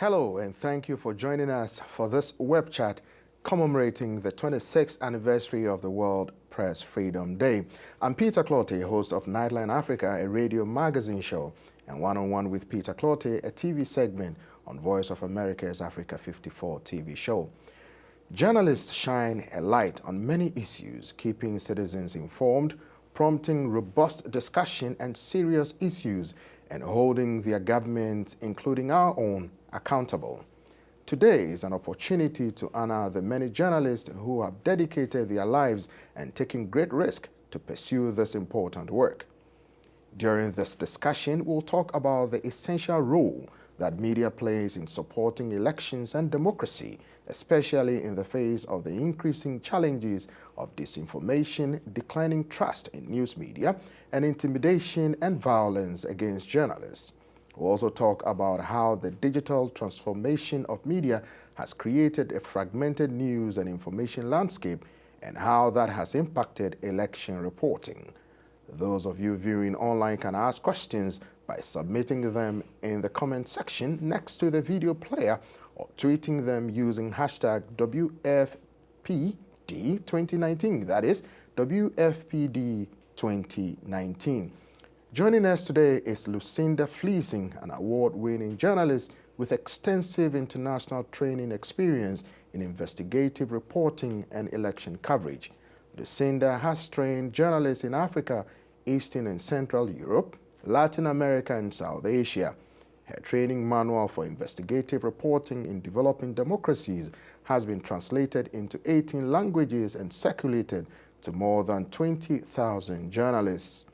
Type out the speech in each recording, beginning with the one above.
Hello and thank you for joining us for this web chat commemorating the 26th anniversary of the World Press Freedom Day. I'm Peter Clottey, host of Nightline Africa, a radio magazine show, and One-on-One -on -one with Peter Clottey, a TV segment on Voice of America's Africa 54 TV show. Journalists shine a light on many issues, keeping citizens informed, prompting robust discussion and serious issues, and holding their governments, including our own, accountable. Today is an opportunity to honor the many journalists who have dedicated their lives and taken great risk to pursue this important work. During this discussion, we'll talk about the essential role that media plays in supporting elections and democracy, especially in the face of the increasing challenges of disinformation, declining trust in news media, and intimidation and violence against journalists. We'll also talk about how the digital transformation of media has created a fragmented news and information landscape and how that has impacted election reporting. Those of you viewing online can ask questions by submitting them in the comment section next to the video player or tweeting them using hashtag WFPD2019, that is WFPD2019. Joining us today is Lucinda Fleeson, an award-winning journalist with extensive international training experience in investigative reporting and election coverage. Lucinda has trained journalists in Africa, Eastern and Central Europe, Latin America and South Asia. Her training manual for investigative reporting in developing democracies has been translated into 18 languages and circulated to more than 20,000 journalists.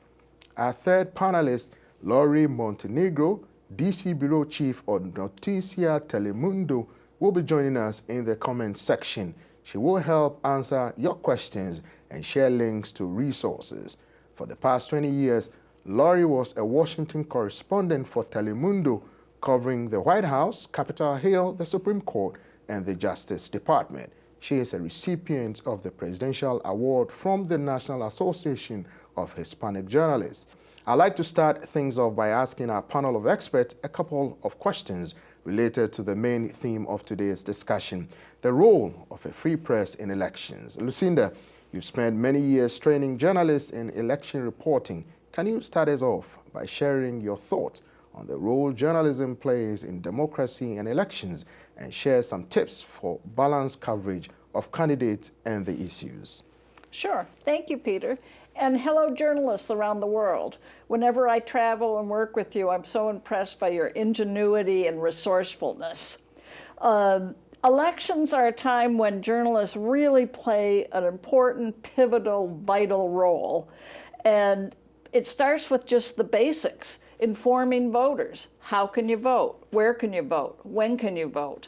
Our third panelist, Laurie Montenegro, DC Bureau Chief of Noticias Telemundo, will be joining us in the comment section. She will help answer your questions and share links to resources. For the past 20 years, Laurie was a Washington correspondent for Telemundo, covering the White House, Capitol Hill, the Supreme Court, and the Justice Department. She is a recipient of the Presidential Award from the National Association of Hispanic Journalists. I'd like to start things off by asking our panel of experts a couple of questions related to the main theme of today's discussion, the role of a free press in elections. Lucinda, you've spent many years training journalists in election reporting can you start us off by sharing your thoughts on the role journalism plays in democracy and elections and share some tips for balanced coverage of candidates and the issues? Sure. Thank you, Peter. And hello, journalists around the world. Whenever I travel and work with you, I'm so impressed by your ingenuity and resourcefulness. Um, elections are a time when journalists really play an important, pivotal, vital role. And it starts with just the basics, informing voters. How can you vote? Where can you vote? When can you vote?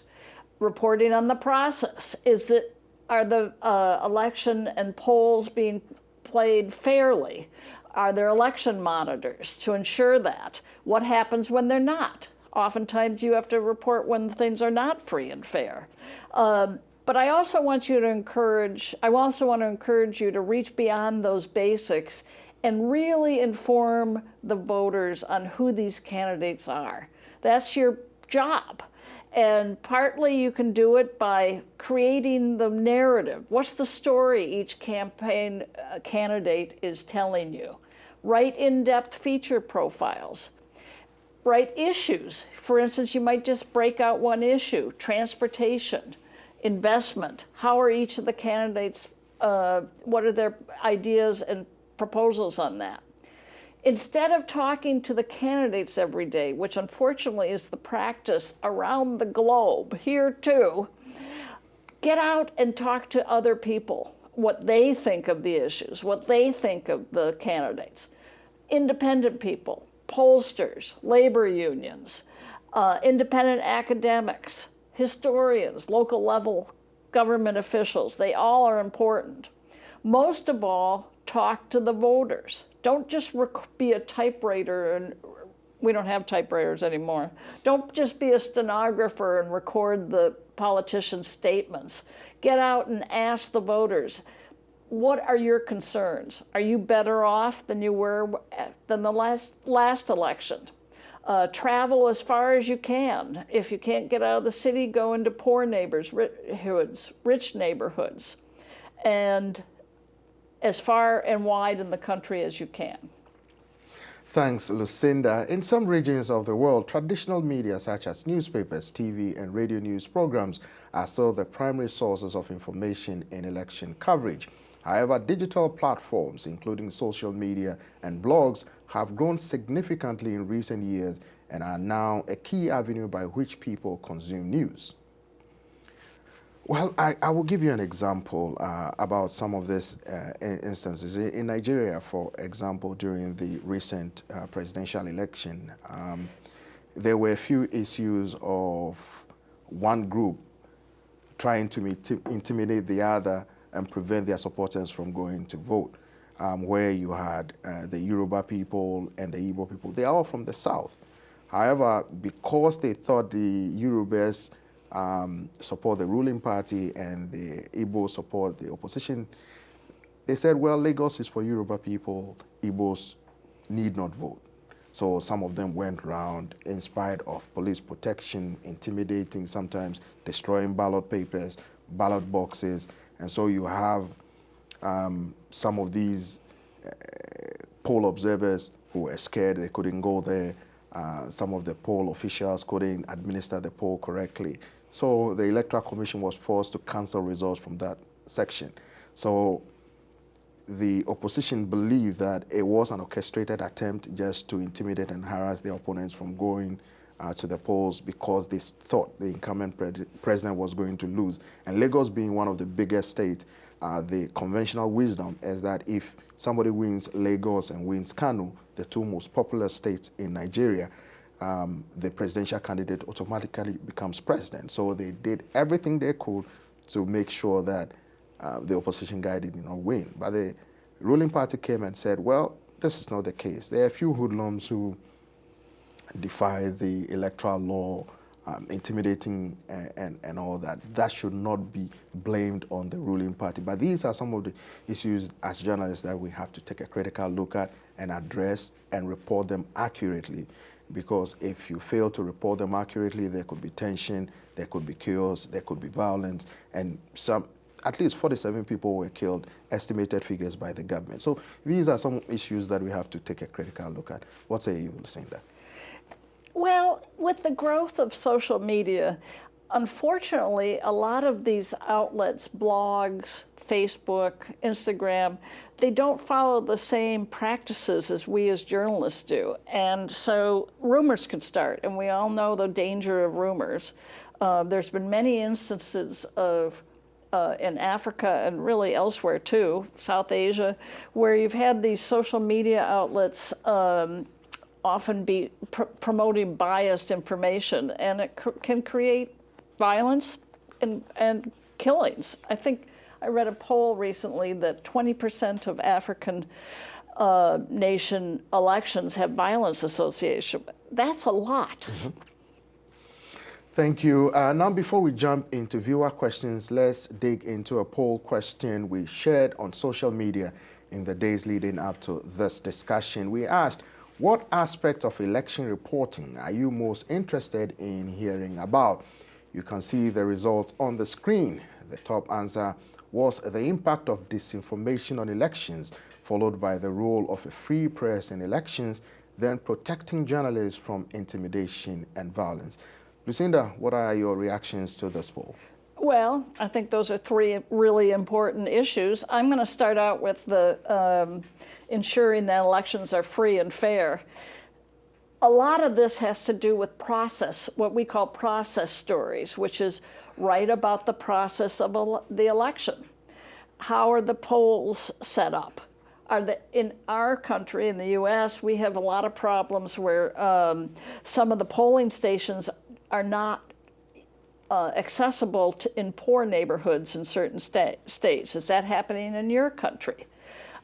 Reporting on the process. Is that, are the uh, election and polls being played fairly? Are there election monitors to ensure that? What happens when they're not? Oftentimes you have to report when things are not free and fair. Um, but I also want you to encourage, I also want to encourage you to reach beyond those basics and really inform the voters on who these candidates are. That's your job. And partly you can do it by creating the narrative. What's the story each campaign uh, candidate is telling you? Write in-depth feature profiles. Write issues. For instance, you might just break out one issue, transportation, investment. How are each of the candidates, uh, what are their ideas and proposals on that. Instead of talking to the candidates every day, which unfortunately is the practice around the globe, here too, get out and talk to other people, what they think of the issues, what they think of the candidates. Independent people, pollsters, labor unions, uh, independent academics, historians, local level government officials, they all are important. Most of all, talk to the voters. Don't just be a typewriter and we don't have typewriters anymore. Don't just be a stenographer and record the politicians' statements. Get out and ask the voters, what are your concerns? Are you better off than you were than the last, last election? Uh, travel as far as you can. If you can't get out of the city, go into poor neighborhoods, rich neighborhoods, and as far and wide in the country as you can. Thanks, Lucinda. In some regions of the world, traditional media such as newspapers, TV, and radio news programs are still the primary sources of information in election coverage. However, digital platforms, including social media and blogs, have grown significantly in recent years and are now a key avenue by which people consume news. Well, I, I will give you an example uh, about some of these uh, instances. In Nigeria, for example, during the recent uh, presidential election, um, there were a few issues of one group trying to intimidate the other and prevent their supporters from going to vote, um, where you had uh, the Yoruba people and the Igbo people. They are all from the south. However, because they thought the Yorubas um, support the ruling party and the Igbo support the opposition, they said, well, Lagos is for Yoruba people, Igbos need not vote. So some of them went around in spite of police protection, intimidating, sometimes destroying ballot papers, ballot boxes. And so you have um, some of these uh, poll observers who were scared they couldn't go there. Uh, some of the poll officials couldn't administer the poll correctly. So the Electoral Commission was forced to cancel results from that section. So the opposition believed that it was an orchestrated attempt just to intimidate and harass their opponents from going uh, to the polls because they thought the incumbent pre president was going to lose. And Lagos being one of the biggest states, uh, the conventional wisdom is that if somebody wins Lagos and wins Kano, the two most popular states in Nigeria, um, the presidential candidate automatically becomes president. So they did everything they could to make sure that uh, the opposition guy did not win. But the ruling party came and said, well, this is not the case. There are a few hoodlums who defy the electoral law, um, intimidating and, and, and, all that. That should not be blamed on the ruling party. But these are some of the issues as journalists that we have to take a critical look at and address and report them accurately because if you fail to report them accurately, there could be tension, there could be chaos, there could be violence, and some, at least 47 people were killed, estimated figures by the government. So these are some issues that we have to take a critical look at. What say you, Lucinda? Well, with the growth of social media, unfortunately, a lot of these outlets, blogs, Facebook, Instagram, they don't follow the same practices as we as journalists do. And so rumors can start, and we all know the danger of rumors. Uh, there's been many instances of uh, in Africa and really elsewhere too, South Asia, where you've had these social media outlets um, often be pr promoting biased information, and it cr can create violence and, and killings. I think I read a poll recently that 20% of African uh, nation elections have violence association. That's a lot. Mm -hmm. Thank you. Uh, now, before we jump into viewer questions, let's dig into a poll question we shared on social media in the days leading up to this discussion. We asked, what aspect of election reporting are you most interested in hearing about? You can see the results on the screen. The top answer was the impact of disinformation on elections, followed by the role of a free press in elections, then protecting journalists from intimidation and violence. Lucinda, what are your reactions to this poll? Well, I think those are three really important issues. I'm going to start out with the um, ensuring that elections are free and fair. A lot of this has to do with process, what we call process stories, which is write about the process of the election. How are the polls set up? Are the, in our country, in the U.S., we have a lot of problems where um, some of the polling stations are not uh, accessible to, in poor neighborhoods in certain sta states. Is that happening in your country?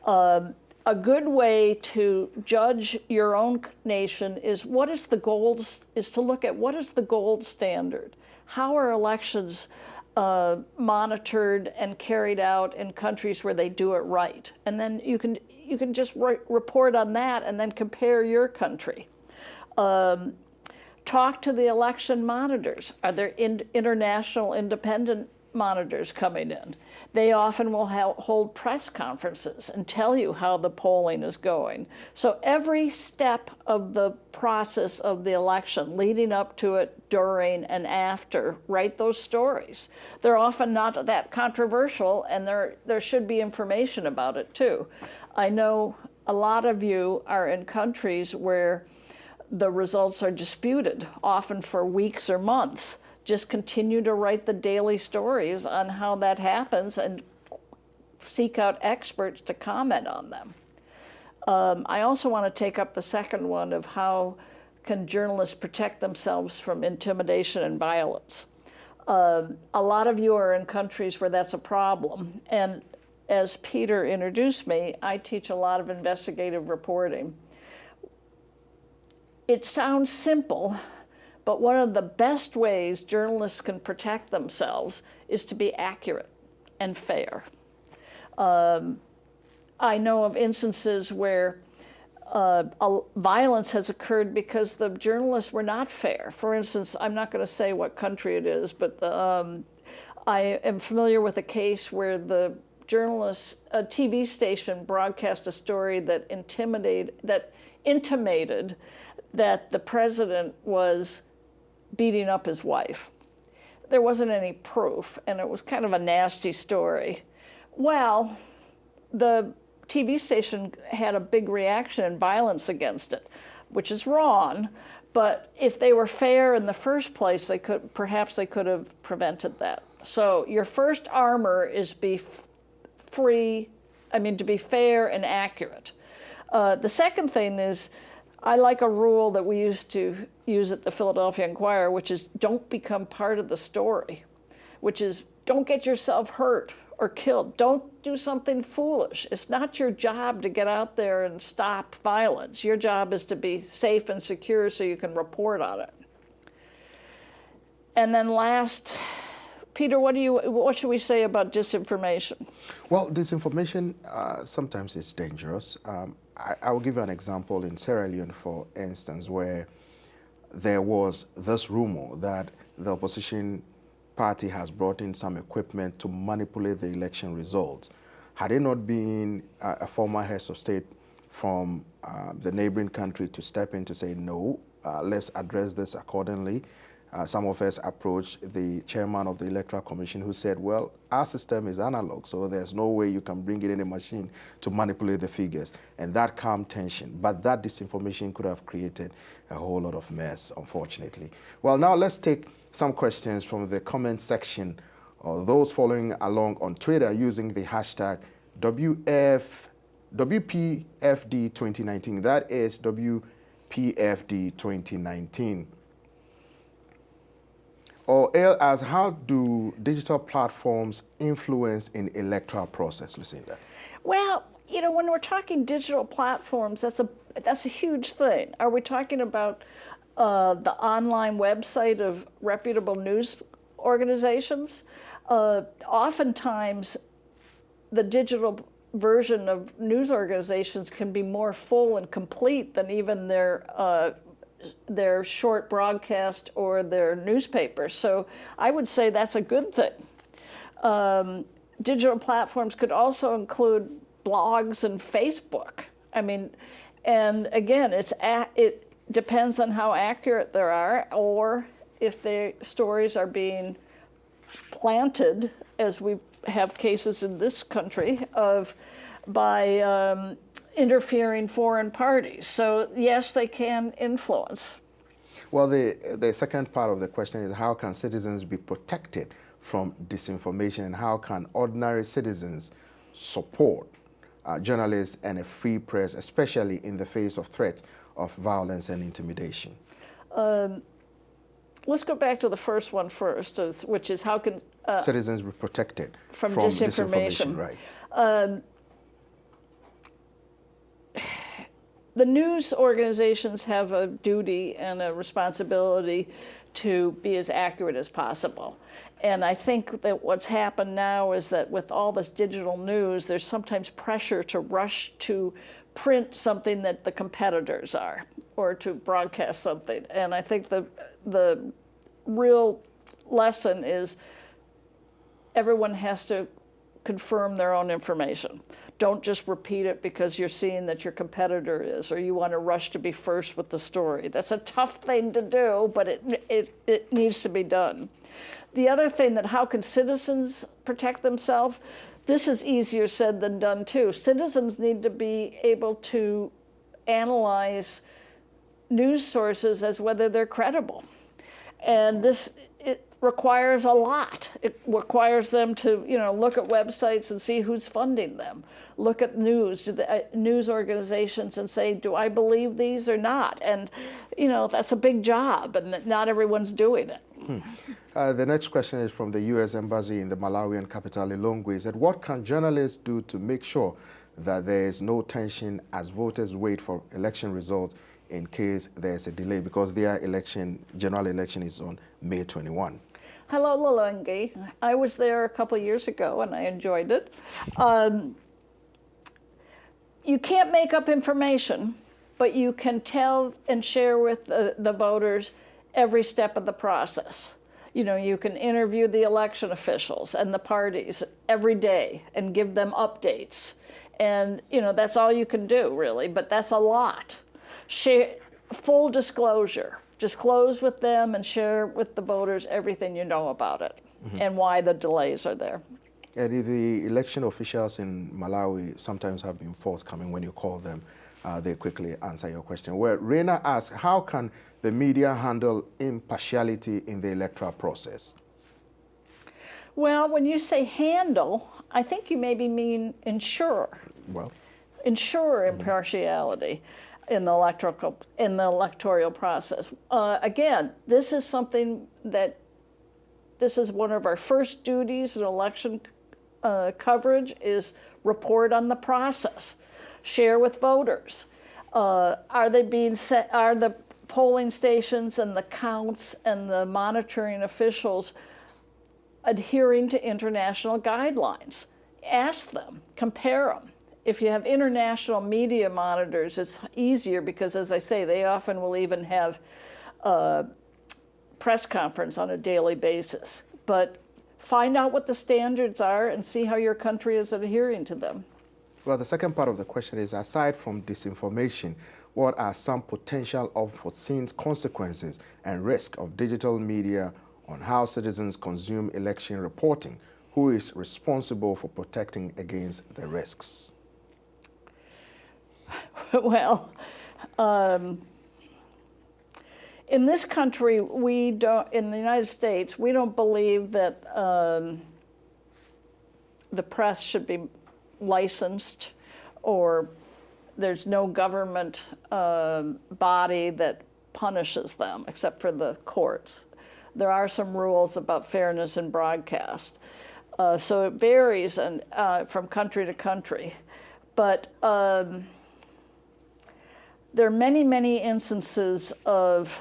Um, a good way to judge your own nation is what is the gold, is to look at what is the gold standard how are elections uh, monitored and carried out in countries where they do it right? And then you can, you can just re report on that and then compare your country. Um, talk to the election monitors. Are there in, international independent monitors coming in? They often will hold press conferences and tell you how the polling is going. So every step of the process of the election, leading up to it, during, and after, write those stories. They're often not that controversial, and there, there should be information about it too. I know a lot of you are in countries where the results are disputed, often for weeks or months just continue to write the daily stories on how that happens and seek out experts to comment on them. Um, I also want to take up the second one of how can journalists protect themselves from intimidation and violence. Um, a lot of you are in countries where that's a problem. And as Peter introduced me, I teach a lot of investigative reporting. It sounds simple, but one of the best ways journalists can protect themselves is to be accurate and fair. Um, I know of instances where uh, violence has occurred because the journalists were not fair. For instance, I'm not going to say what country it is, but the, um, I am familiar with a case where the journalist, a TV station broadcast a story that intimidated, that intimated that the president was beating up his wife. There wasn't any proof, and it was kind of a nasty story. Well, the TV station had a big reaction and violence against it, which is wrong. But if they were fair in the first place, they could perhaps they could have prevented that. So your first armor is be free, I mean to be fair and accurate. Uh, the second thing is I like a rule that we used to use at the Philadelphia Inquirer, which is don't become part of the story, which is don't get yourself hurt or killed. Don't do something foolish. It's not your job to get out there and stop violence. Your job is to be safe and secure so you can report on it. And then last, Peter, what do you what should we say about disinformation? Well, disinformation uh, sometimes is dangerous. Um, I, I will give you an example in Sierra Leone, for instance, where there was this rumor that the opposition party has brought in some equipment to manipulate the election results. Had it not been a former head of state from uh, the neighboring country to step in to say, no, uh, let's address this accordingly, uh, some of us approached the chairman of the Electoral Commission who said, well, our system is analog, so there's no way you can bring it in a machine to manipulate the figures. And that calmed tension. But that disinformation could have created a whole lot of mess, unfortunately. Well, now let's take some questions from the comment section or those following along on Twitter using the hashtag WF, WPFD 2019. That is WPFD 2019 or as how do digital platforms influence in electoral process, Lucinda? Well, you know, when we're talking digital platforms, that's a that's a huge thing. Are we talking about uh, the online website of reputable news organizations? Uh, oftentimes, the digital version of news organizations can be more full and complete than even their uh, their short broadcast or their newspaper. So I would say that's a good thing. Um, digital platforms could also include blogs and Facebook. I mean, and again, it's it depends on how accurate they are, or if the stories are being planted, as we have cases in this country of by um, interfering foreign parties. So yes, they can influence. Well, the, the second part of the question is how can citizens be protected from disinformation and how can ordinary citizens support uh, journalists and a free press, especially in the face of threats of violence and intimidation? Um, let's go back to the first one first, which is how can uh, citizens be protected from, from disinformation. disinformation right. Um, the news organizations have a duty and a responsibility to be as accurate as possible. And I think that what's happened now is that with all this digital news, there's sometimes pressure to rush to print something that the competitors are or to broadcast something. And I think the, the real lesson is everyone has to confirm their own information. Don't just repeat it because you're seeing that your competitor is or you want to rush to be first with the story. That's a tough thing to do, but it, it, it needs to be done. The other thing that how can citizens protect themselves? This is easier said than done too. Citizens need to be able to analyze news sources as whether they're credible. And this requires a lot. It requires them to, you know, look at websites and see who's funding them. Look at news, the, uh, news organizations and say, do I believe these or not? And, you know, that's a big job and not everyone's doing it. Hmm. Uh, the next question is from the U.S. Embassy in the Malawian capital, Lilongwe. said, what can journalists do to make sure that there is no tension as voters wait for election results in case there's a delay because their election, general election is on May 21? Hello, Lilongwe. I was there a couple years ago and I enjoyed it. Um, you can't make up information, but you can tell and share with the, the voters every step of the process. You know, you can interview the election officials and the parties every day and give them updates. And, you know, that's all you can do, really, but that's a lot. Share, full disclosure. Disclose with them and share with the voters everything you know about it mm -hmm. and why the delays are there. And the election officials in Malawi sometimes have been forthcoming when you call them. Uh, they quickly answer your question. Where Reina asks, how can the media handle impartiality in the electoral process? Well, when you say handle, I think you maybe mean ensure. Well, ensure mm-hmm. impartiality mm -hmm. In the electoral in the electoral process. Uh, again, this is something that this is one of our first duties in election uh, coverage is report on the process, share with voters. Uh, are they being set? Are the polling stations and the counts and the monitoring officials adhering to international guidelines. Ask them, compare them. If you have international media monitors, it's easier because, as I say, they often will even have a press conference on a daily basis. But find out what the standards are and see how your country is adhering to them. Well, the second part of the question is, aside from disinformation, what are some potential unforeseen consequences and risk of digital media on how citizens consume election reporting? Who is responsible for protecting against the risks? well, um, in this country, we don't, in the United States, we don't believe that um, the press should be licensed or there's no government uh, body that punishes them except for the courts. There are some rules about fairness in broadcast. Uh, so it varies and, uh, from country to country. But um, there are many, many instances of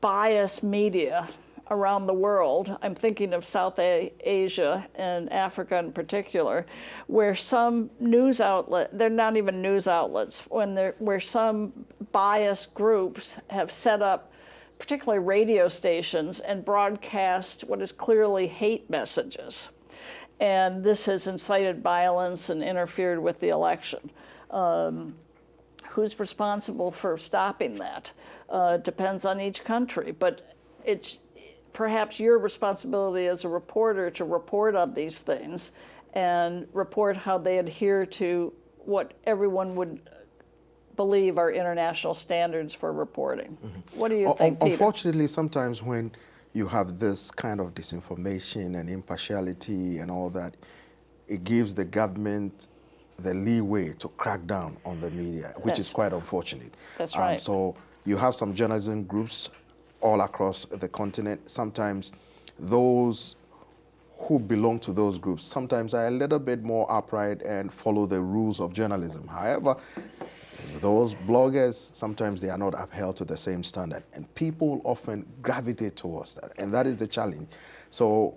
biased media around the world, I'm thinking of South Asia and Africa in particular, where some news outlet, they're not even news outlets, when where some biased groups have set up particularly radio stations and broadcast what is clearly hate messages. And this has incited violence and interfered with the election. Um, who's responsible for stopping that? Uh, depends on each country, but it's perhaps your responsibility as a reporter to report on these things and report how they adhere to what everyone would believe are international standards for reporting. Mm -hmm. What do you think? Unfortunately, sometimes when you have this kind of disinformation and impartiality and all that, it gives the government the leeway to crack down on the media, which that's, is quite unfortunate. That's um, right. So you have some journalism groups all across the continent. Sometimes those who belong to those groups sometimes are a little bit more upright and follow the rules of journalism. However, those bloggers, sometimes they are not upheld to the same standard. And people often gravitate towards that. And that is the challenge. So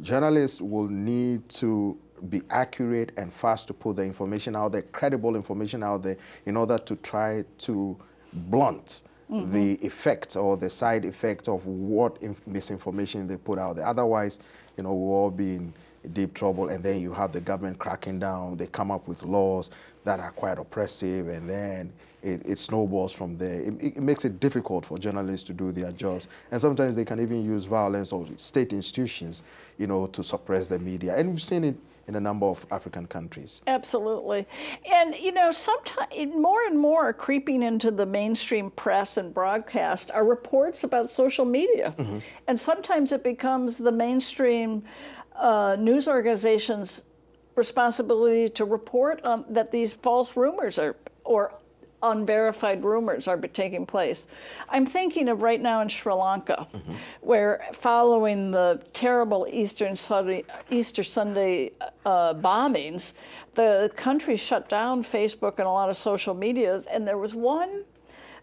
journalists will need to be accurate and fast to put the information out there, credible information out there, in order to try to blunt mm -hmm. the effects or the side effects of what misinformation they put out there. Otherwise, you know, we'll all be in deep trouble, and then you have the government cracking down. They come up with laws that are quite oppressive, and then it, it snowballs from there. It, it, makes it difficult for journalists to do their jobs, and sometimes they can even use violence or state institutions, you know, to suppress the media. And we've seen it in a number of African countries. Absolutely. And, you know, sometimes more and more creeping into the mainstream press and broadcast are reports about social media. Mm -hmm. And sometimes it becomes the mainstream uh, news organizations' responsibility to report on, that these false rumors are, or unverified rumors are taking place. I'm thinking of right now in Sri Lanka, mm -hmm. where following the terrible Eastern Sunday, Easter Sunday uh, bombings, the country shut down Facebook and a lot of social medias, and there was one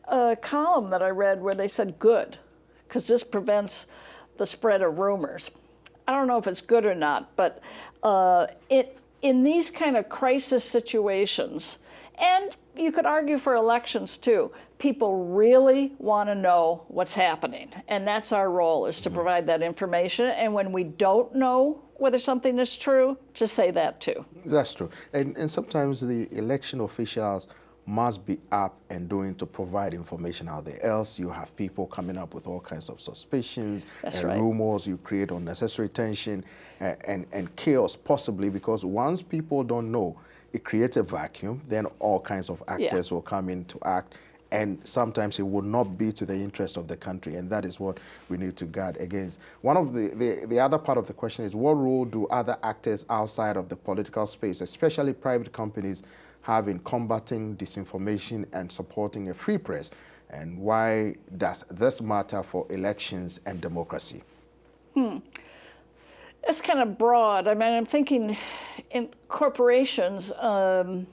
uh, column that I read where they said good, because this prevents the spread of rumors. I don't know if it's good or not, but uh, it, in these kind of crisis situations, and you could argue for elections too. People really want to know what's happening. And that's our role is to mm-hmm. provide that information. And when we don't know whether something is true, to say that too. That's true. And, and sometimes the election officials must be up and doing to provide information out there. Else you have people coming up with all kinds of suspicions That's and right. rumors. You create unnecessary tension and, and, and chaos possibly because once people don't know, it creates a vacuum, then all kinds of actors yeah. will come in to act, and sometimes it will not be to the interest of the country, and that is what we need to guard against. One of the, the, the other part of the question is, what role do other actors outside of the political space, especially private companies, have in combating disinformation and supporting a free press? And why does this matter for elections and democracy? Hmm. It's kind of broad. I mean, I'm thinking in corporations, um,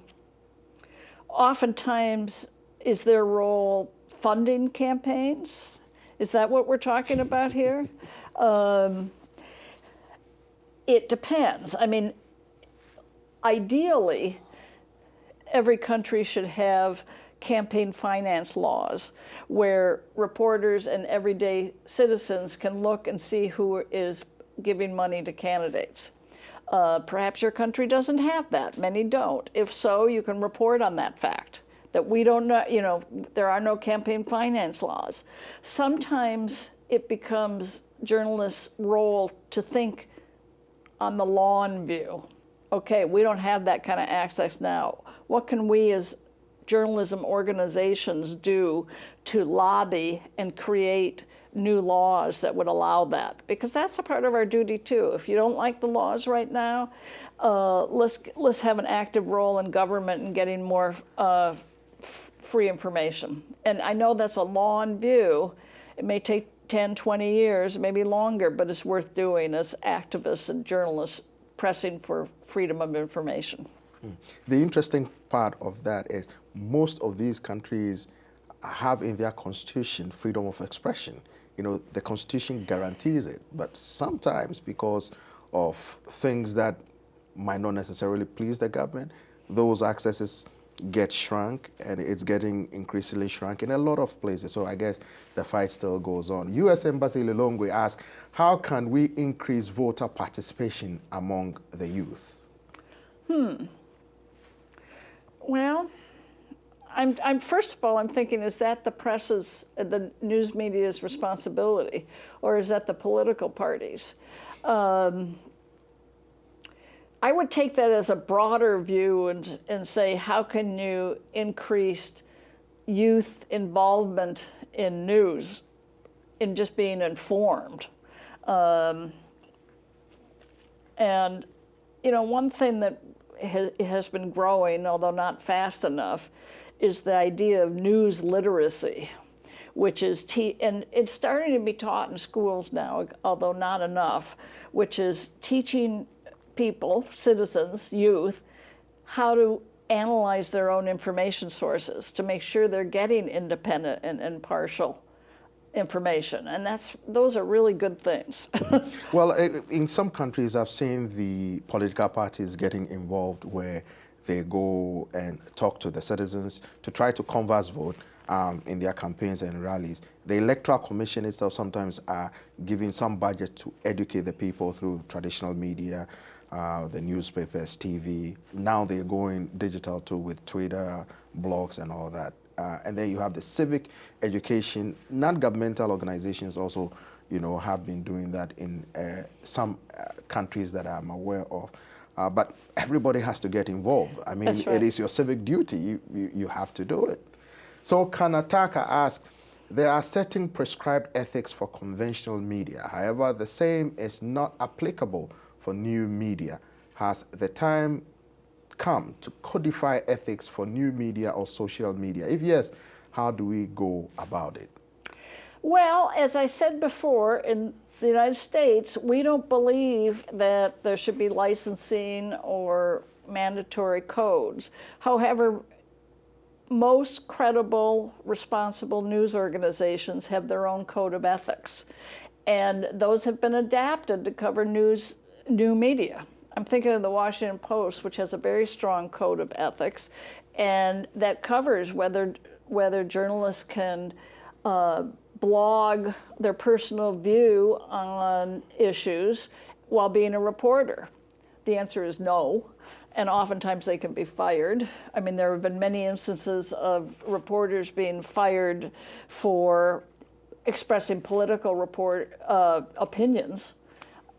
oftentimes is their role funding campaigns? Is that what we're talking about here? Um, it depends. I mean, ideally, every country should have campaign finance laws where reporters and everyday citizens can look and see who is giving money to candidates. Uh, perhaps your country doesn't have that. Many don't. If so, you can report on that fact that we don't know, you know, there are no campaign finance laws. Sometimes it becomes journalists' role to think on the lawn view. Okay, we don't have that kind of access now. What can we as journalism organizations do to lobby and create new laws that would allow that because that's a part of our duty too. If you don't like the laws right now, uh, let's let's have an active role in government in getting more uh, free information. And I know that's a long view. It may take 10, 20 years, maybe longer, but it's worth doing as activists and journalists pressing for freedom of information. Hmm. The interesting part of that is most of these countries have in their constitution freedom of expression you know, the Constitution guarantees it. But sometimes because of things that might not necessarily please the government, those accesses get shrunk and it's getting increasingly shrunk in a lot of places. So I guess the fight still goes on. U.S. Embassy Lilongwe asked, how can we increase voter participation among the youth? Hmm. Well, I'm, I'm, first of all, I'm thinking, is that the press's, the news media's responsibility, or is that the political parties? Um, I would take that as a broader view and, and say, how can you increase youth involvement in news, in just being informed? Um, and, you know, one thing that has, been growing, although not fast enough, is the idea of news literacy, which is, and it's starting to be taught in schools now, although not enough, which is teaching people, citizens, youth, how to analyze their own information sources to make sure they're getting independent and impartial information, and that's those are really good things. well, in some countries, I've seen the political parties getting involved where they go and talk to the citizens to try to converse vote um, in their campaigns and rallies. The Electoral Commission itself sometimes are giving some budget to educate the people through traditional media, uh, the newspapers, TV. Now they're going digital too with Twitter, blogs, and all that. Uh, and then you have the civic education. Non-governmental organizations also, you know, have been doing that in uh, some uh, countries that I'm aware of. Uh, but everybody has to get involved. I mean, right. it is your civic duty. You, you, you have to do it. So Kanataka asks, there are certain prescribed ethics for conventional media. However, the same is not applicable for new media. Has the time come to codify ethics for new media or social media? If yes, how do we go about it? Well, as I said before, in the United States, we don't believe that there should be licensing or mandatory codes. However, most credible, responsible news organizations have their own code of ethics. And those have been adapted to cover news, new media. I'm thinking of the Washington Post, which has a very strong code of ethics, and that covers whether whether journalists can uh, blog their personal view on issues while being a reporter. The answer is no, and oftentimes they can be fired. I mean, there have been many instances of reporters being fired for expressing political report uh, opinions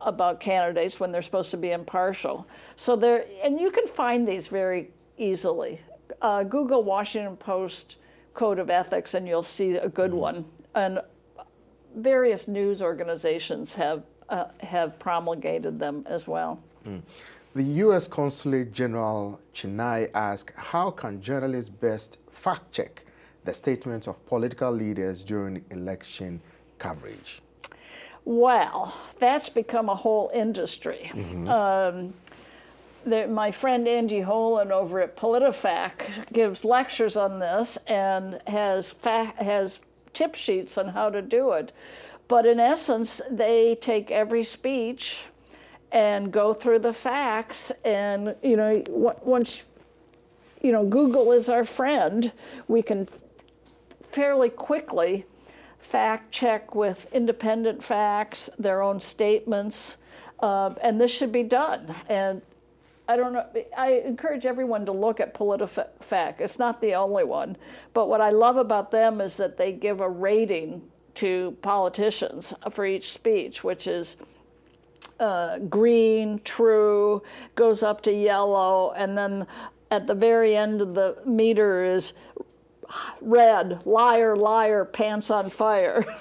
about candidates when they're supposed to be impartial. So there, and you can find these very easily. Uh, Google Washington Post Code of Ethics and you'll see a good one. And various news organizations have, uh, have promulgated them as well. Mm. The U.S. Consulate General Chennai asked, how can journalists best fact check the statements of political leaders during election coverage? Well, that's become a whole industry. Mm -hmm. um, the, my friend Angie Holan over at PolitiFact gives lectures on this and has has tip sheets on how to do it. But in essence, they take every speech and go through the facts and you know once you know Google is our friend, we can fairly quickly fact check with independent facts, their own statements, uh, and this should be done. And I don't know, I encourage everyone to look at PolitiFact. It's not the only one, but what I love about them is that they give a rating to politicians for each speech, which is uh, green, true, goes up to yellow, and then at the very end of the meter is red, liar, liar, pants on fire.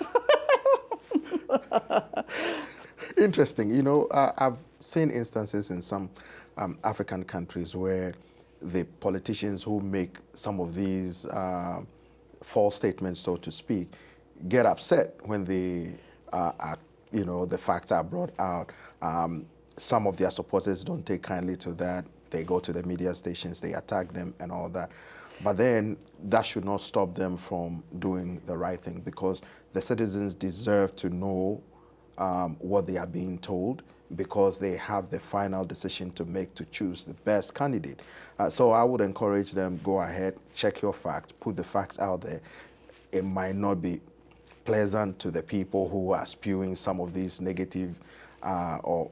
Interesting. You know, uh, I've seen instances in some um, African countries where the politicians who make some of these uh, false statements, so to speak, get upset when the, uh, are, you know, the facts are brought out. Um, some of their supporters don't take kindly to that. They go to the media stations, they attack them and all that. But then that should not stop them from doing the right thing because the citizens deserve to know um, what they are being told because they have the final decision to make to choose the best candidate. Uh, so I would encourage them, go ahead, check your facts, put the facts out there. It might not be pleasant to the people who are spewing some of these negative uh, or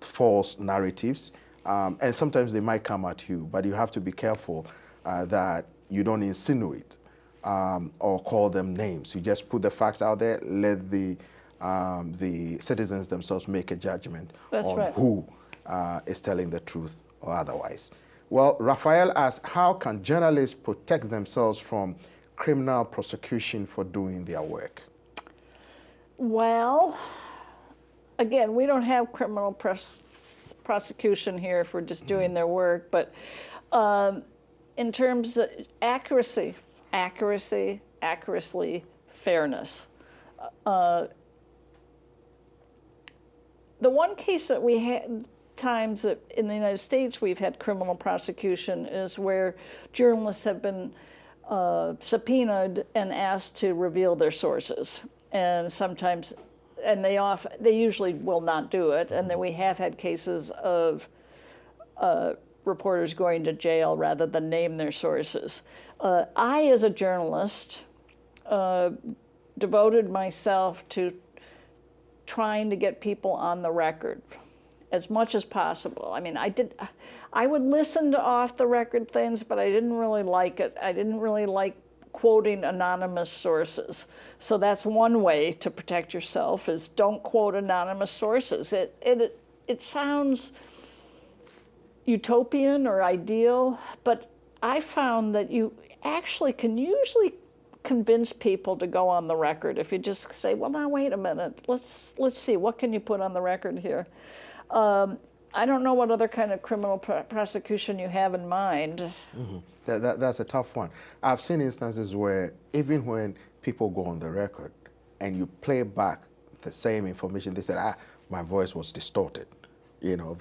false narratives. Um, and sometimes they might come at you, but you have to be careful uh, that you don't insinuate um, or call them names. You just put the facts out there, let the, um, the citizens themselves make a judgment That's on right. who uh, is telling the truth or otherwise. Well, Raphael asks, how can journalists protect themselves from criminal prosecution for doing their work? Well, again, we don't have criminal prosecution here for just doing their work, but um, in terms of accuracy, accuracy, accuracy, fairness. Uh, the one case that we had times that in the United States we've had criminal prosecution is where journalists have been uh, subpoenaed and asked to reveal their sources. and sometimes, and they off, they usually will not do it, and then we have had cases of uh, reporters going to jail rather than name their sources. Uh, I, as a journalist, uh, devoted myself to trying to get people on the record as much as possible. I mean, I did, I would listen to off the record things, but I didn't really like it. I didn't really like quoting anonymous sources. So that's one way to protect yourself is don't quote anonymous sources. It, it, it sounds utopian or ideal, but I found that you actually can usually convince people to go on the record if you just say, well, now wait a minute, let's let's see, what can you put on the record here? Um, I don't know what other kind of criminal pr prosecution you have in mind. Mm -hmm. that, that, that's a tough one. I've seen instances where even when people go on the record and you play back the same information, they said, ah, my voice was distorted. You know,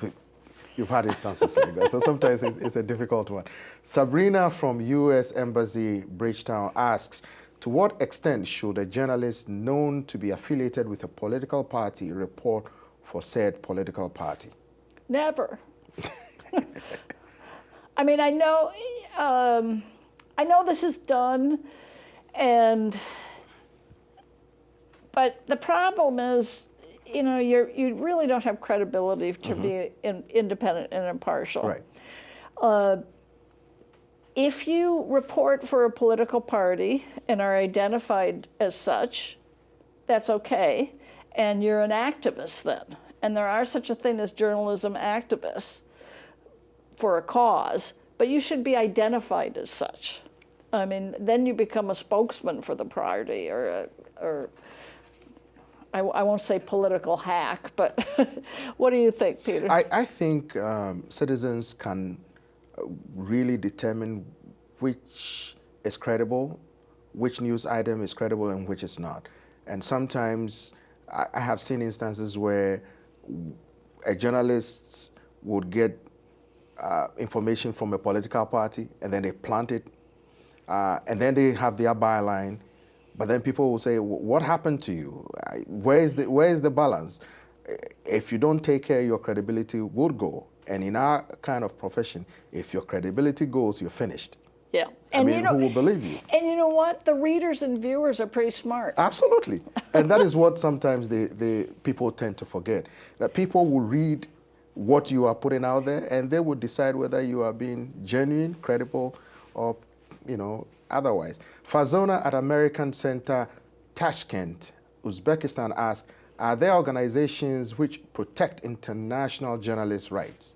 You've had instances like that, so sometimes it's, it's, a difficult one. Sabrina from U.S. Embassy Bridgetown asks, to what extent should a journalist known to be affiliated with a political party report for said political party? Never. I mean, I know, um, I know this is done, and, but the problem is you know, you you really don't have credibility to mm -hmm. be mm-hmm. in, independent and impartial. Right. Uh, if you report for a political party and are identified as such, that's okay, and you're an activist then. And there are such a thing as journalism activists for a cause, but you should be identified as such. I mean, then you become a spokesman for the party or, a, or I, I won't say political hack, but what do you think, Peter? I, I think um, citizens can uh, really determine which is credible, which news item is credible and which is not. And sometimes I, I have seen instances where a journalist would get uh, information from a political party and then they plant it uh, and then they have their byline but then people will say, what happened to you? Where is the, where is the balance? Eh, if you don't take care, your credibility would go. And in our kind of profession, if your credibility goes, you're finished. Yeah. And I mean, you know, who will believe you? And you know what? The readers and viewers are pretty smart. Absolutely. and that is what sometimes the, the people tend to forget. That people will read what you are putting out there and they will decide whether you are being genuine, credible, or, you know, otherwise. Fazona at American Center, Tashkent, Uzbekistan asks, are there organizations which protect international journalists' rights?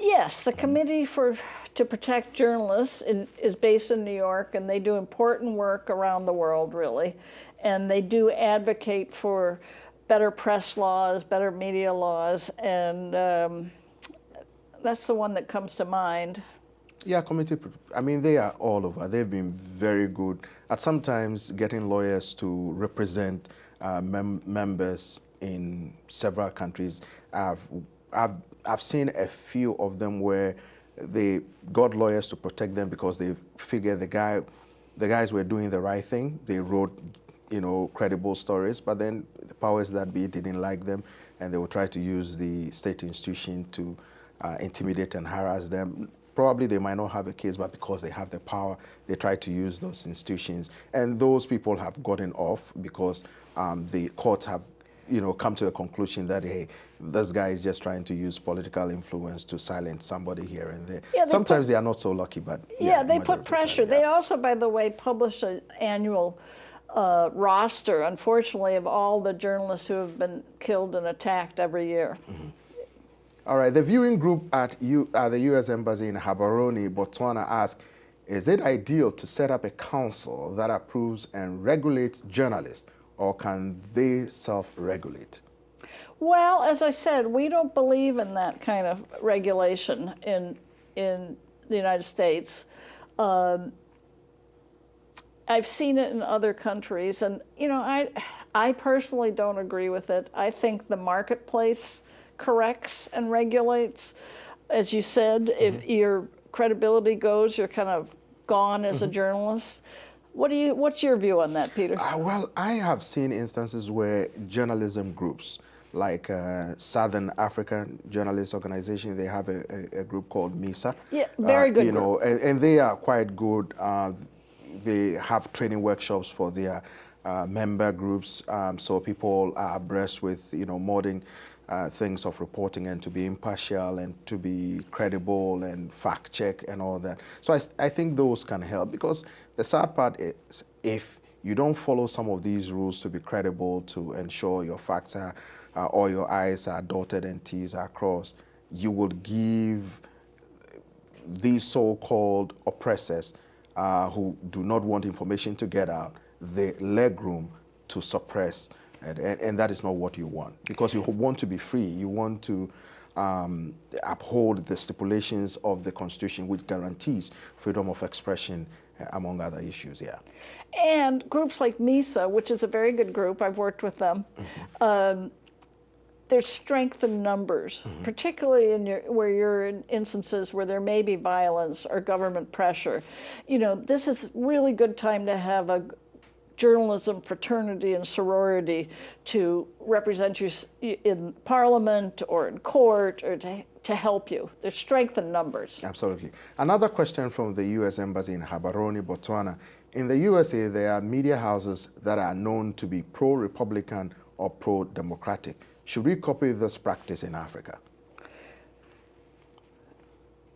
Yes, the Committee for to Protect Journalists in, is based in New York, and they do important work around the world, really. And they do advocate for better press laws, better media laws, and um, that's the one that comes to mind. Yeah, committee, I mean, they are all over. They've been very good at sometimes getting lawyers to represent uh, mem members in several countries. I've, I've, I've seen a few of them where they got lawyers to protect them because they figured the guy, the guys were doing the right thing. They wrote, you know, credible stories, but then the powers that be didn't like them, and they would try to use the state institution to uh, intimidate and harass them probably they might not have a case, but because they have the power, they try to use those institutions. And those people have gotten off because um, the courts have you know, come to a conclusion that, hey, this guy is just trying to use political influence to silence somebody here and there. Yeah, Sometimes put, they are not so lucky, but yeah, yeah they put pressure. The time, yeah. They also, by the way, publish an annual uh, roster, unfortunately, of all the journalists who have been killed and attacked every year. Mm -hmm. All right, the viewing group at, U, at the U.S. Embassy in Gaborone, Botswana asked, is it ideal to set up a council that approves and regulates journalists, or can they self-regulate? Well, as I said, we don't believe in that kind of regulation in, in the United States. Um, I've seen it in other countries, and you know, I, I personally don't agree with it. I think the marketplace corrects and regulates. As you said, mm -hmm. if mm-hmm. your credibility goes, you're kind of gone as mm -hmm. a mm-hmm. journalist. What do you? What's your view on that, Peter? Uh, well, I have seen instances where journalism groups, like uh, Southern African Journalists Organization, they have a, a, a group called MISA. Yeah, very uh, good You group. know, and, and they are quite good. Uh, they have training workshops for their uh, member groups, um, so people are abreast with you know modern uh, things of reporting and to be impartial and to be credible and fact check and all that. So I think those can help because the sad part is if you don't follow some of these rules to be credible to ensure your facts are uh, your I's are dotted and T's are crossed, you will give these so-called oppressors uh, who do not want information to get out the leg room to suppress and, and, and that is not what you want because you want to be free you want to um, uphold the stipulations of the constitution which guarantees freedom of expression uh, among other issues yeah And groups like MISA, which is a very good group, I've worked with them. Um, there's strength in numbers, particularly in your, where you're in instances where there may be violence or government pressure. You know, this is really good time to have a journalism fraternity and sorority to represent you in parliament or in court or to, to help you. There's strength in numbers. Absolutely. Another question from the U.S. Embassy in Gaborone, Botswana. In the USA, there are media houses that are known to be pro-Republican or pro-Democratic. Should we copy this practice in Africa?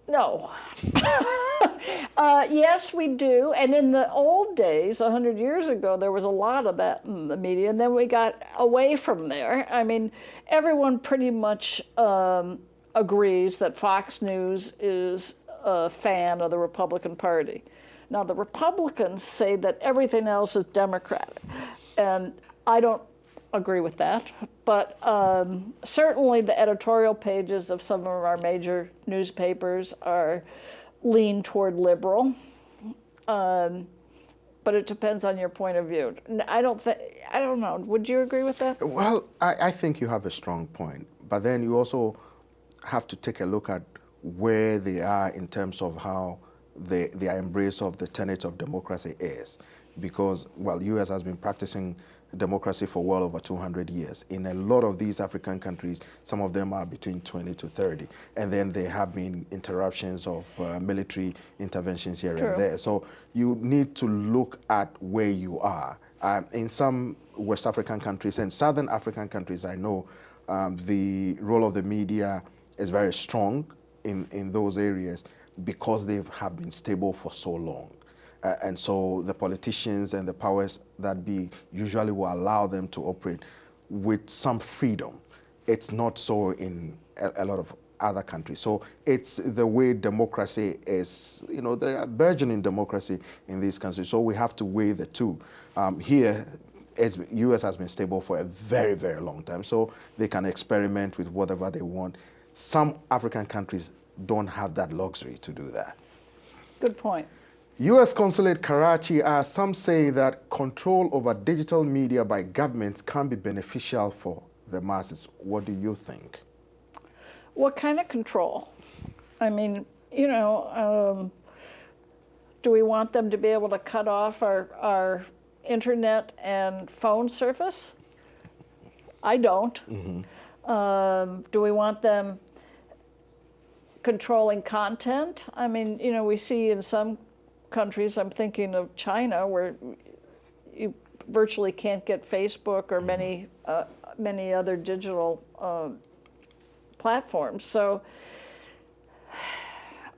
No. uh, yes, we do. And in the old days, 100 years ago, there was a lot of that in the media. And then we got away from there. I mean, everyone pretty much um, agrees that Fox News is a fan of the Republican Party. Now, the Republicans say that everything else is Democratic. And I don't agree with that. But um, certainly the editorial pages of some of our major newspapers are lean toward liberal. Um, but it depends on your point of view. I don't think, I don't know. Would you agree with that? Well, I, I think you have a strong point, but then you also have to take a look at where they are in terms of how the, their embrace of the tenet of democracy is. Because, well, U.S. has been practicing democracy for well over 200 years. In a lot of these African countries, some of them are between 20 to 30. And then there have been interruptions of uh, military interventions here True. and there. So you need to look at where you are. Um, in some West African countries and Southern African countries, I know um, the role of the media is very strong in, in those areas because they have been stable for so long. Uh, and so the politicians and the powers that be usually will allow them to operate with some freedom. It's not so in a, a lot of other countries. So it's the way democracy is, you know, the burgeoning democracy in these countries. So we have to weigh the two. Um, here, it's, U.S. has been stable for a very, very long time, so they can experiment with whatever they want. Some African countries don't have that luxury to do that. Good point. U.S. Consulate Karachi, uh, some say that control over digital media by governments can be beneficial for the masses. What do you think? What kind of control? I mean, you know, um, do we want them to be able to cut off our, our internet and phone service? I don't. Um, do we want them controlling content? I mean, you know, we see in some countries, I'm thinking of China, where you virtually can't get Facebook or many, uh, many other digital uh, platforms. So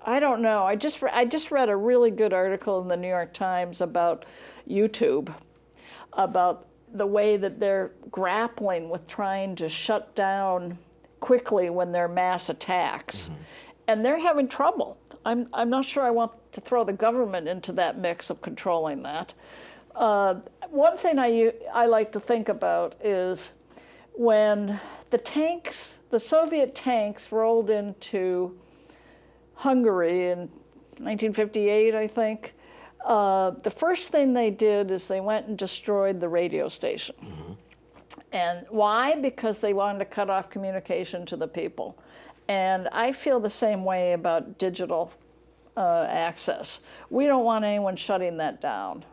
I don't know. I just re- I just read a really good article in the New York Times about YouTube, about the way that they're grappling with trying to shut down quickly when there are mass attacks, and they're having trouble. I'm I'm not sure I want to throw the government into that mix of controlling that. Uh, one thing I like to think about is when the tanks, the Soviet tanks, rolled into Hungary in 1958, I think. Uh, the first thing they did is they went and destroyed the radio station. And why? Because they wanted to cut off communication to the people. And I feel the same way about digital uh, access. We don't want anyone shutting that down.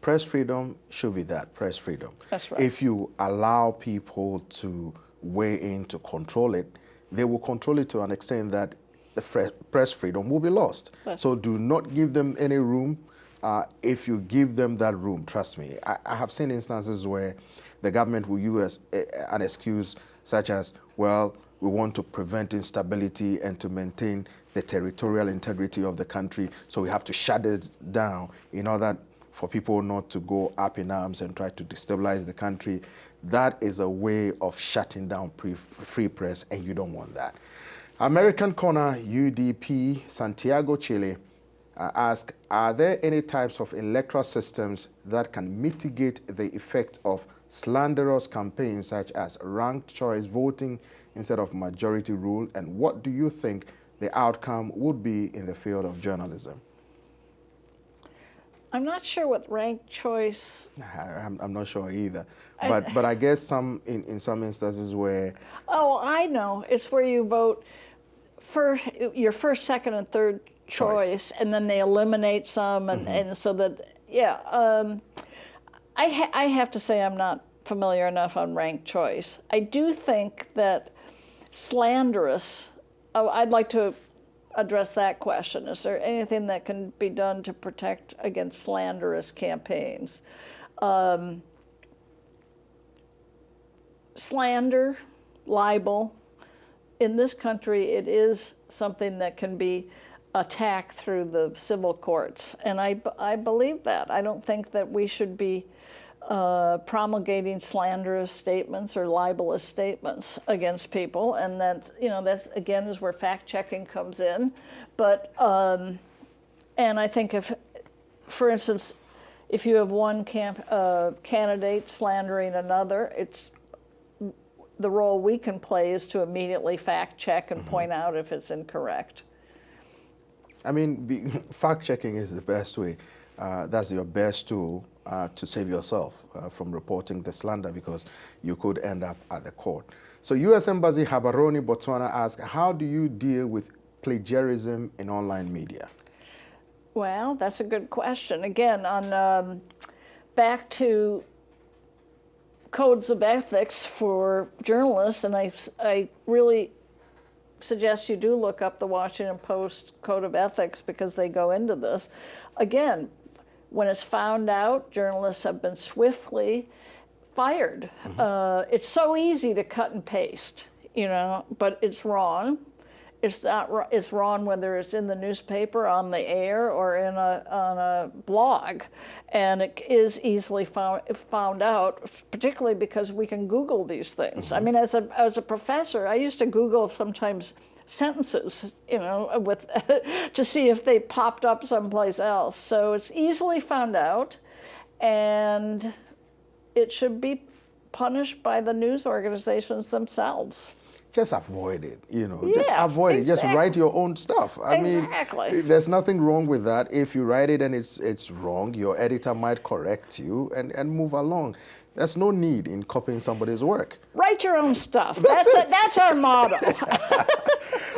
press freedom should be that, press freedom. That's right. If you allow people to weigh in to control it, they will control it to an extent that the press freedom will be lost. So do not give them any room. Uh, if you give them that room, trust me, I, I, have seen instances where the government will use an excuse such as, well, we want to prevent instability and to maintain the territorial integrity of the country, so we have to shut it down in order for people not to go up in arms and try to destabilize the country. That is a way of shutting down free press, and you don't want that. American Corner UDP Santiago Chile uh, ask, are there any types of electoral systems that can mitigate the effect of slanderous campaigns such as ranked choice voting instead of majority rule? And what do you think the outcome would be in the field of journalism? I'm not sure what ranked choice. I'm, I'm not sure either, but I, but I guess some in, in some instances where. Oh, I know. It's where you vote for your first, second, and third choice, choice and then they eliminate some, and, mm -hmm. and so that yeah. Um, I ha I have to say I'm not familiar enough on ranked choice. I do think that slanderous. Oh, I'd like to address that question. Is there anything that can be done to protect against slanderous campaigns? Um, slander, libel, in this country, it is something that can be attacked through the civil courts. And I, I believe that. I don't think that we should be uh, promulgating slanderous statements or libelous statements against people. And that, you know, that's again is where fact checking comes in. But, um, and I think if, for instance, if you have one camp, uh, candidate slandering another, it's the role we can play is to immediately fact check and mm -hmm. point out if it's incorrect. I mean, fact checking is the best way. Uh, that's your best tool uh, to save yourself uh, from reporting the slander because you could end up at the court. So U.S. Embassy Gaborone, Botswana asks, how do you deal with plagiarism in online media? Well, that's a good question. Again, on um, back to codes of ethics for journalists, and I, I really suggest you do look up the Washington Post Code of Ethics because they go into this. Again, when it's found out, journalists have been swiftly fired. Mm -hmm. uh, it's so easy to cut and paste, you know, but it's wrong. It's not. It's wrong whether it's in the newspaper, on the air, or in a on a blog, and it is easily found found out, particularly because we can Google these things. Mm -hmm. I mean, as a as a professor, I used to Google sometimes sentences, you know, with to see if they popped up someplace else. So it's easily found out, and it should be punished by the news organizations themselves just avoid it, you know, yeah, just avoid exactly. it. Just write your own stuff. I exactly. mean, there's nothing wrong with that. If you write it and it's, it's wrong, your editor might correct you and, and move along. There's no need in copying somebody's work. Write your own stuff. That's, that's, a, that's our motto.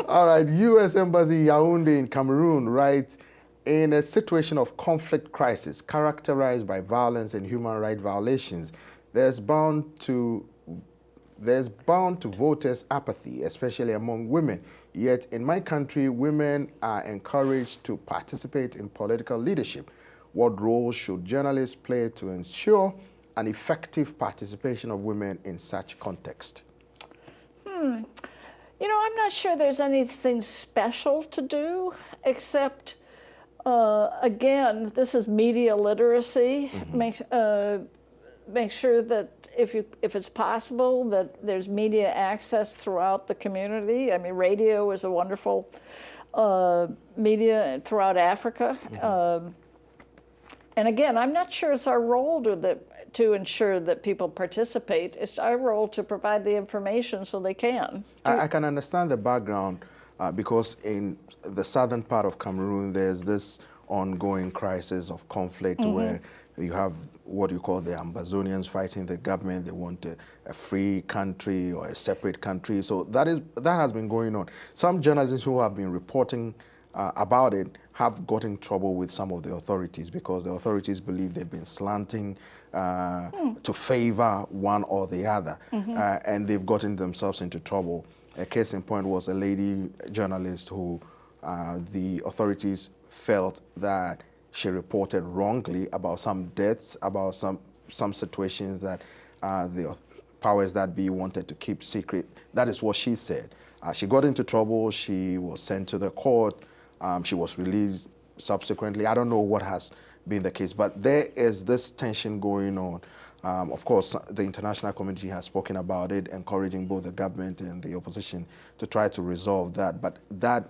All right, U.S. Embassy Yaoundé in Cameroon writes, in a situation of conflict crisis characterized by violence and human rights violations, there's bound to there's bound to voters' apathy, especially among women. Yet in my country, women are encouraged to participate in political leadership. What role should journalists play to ensure an effective participation of women in such context? Hmm. You know, I'm not sure there's anything special to do, except, uh, again, this is media literacy. Mm -hmm. Make, uh, make sure that if you if it's possible that there's media access throughout the community. I mean, radio is a wonderful uh, media throughout Africa. Mm -hmm. um, and again, I'm not sure it's our role to that to ensure that people participate. It's our role to provide the information so they can. I, I, can understand the background uh, because in the southern part of Cameroon, there's this ongoing crisis of conflict mm -hmm. where you have what you call the Ambazonians fighting the government. They want a, a, free country or a separate country. So that is that has been going on. Some journalists who have been reporting uh, about it have got in trouble with some of the authorities because the authorities believe they've been slanting uh, mm. to favor one or the other, mm -hmm. uh, and they've gotten themselves into trouble. A case in point was a lady journalist who uh, the authorities felt that she reported wrongly about some deaths, about some some situations that uh, the powers that be wanted to keep secret. That is what she said. Uh, she got into trouble. She was sent to the court. Um, she was released subsequently. I don't know what has been the case, but there is this tension going on. Um, of course, the international community has spoken about it, encouraging both the government and the opposition to try to resolve that. But that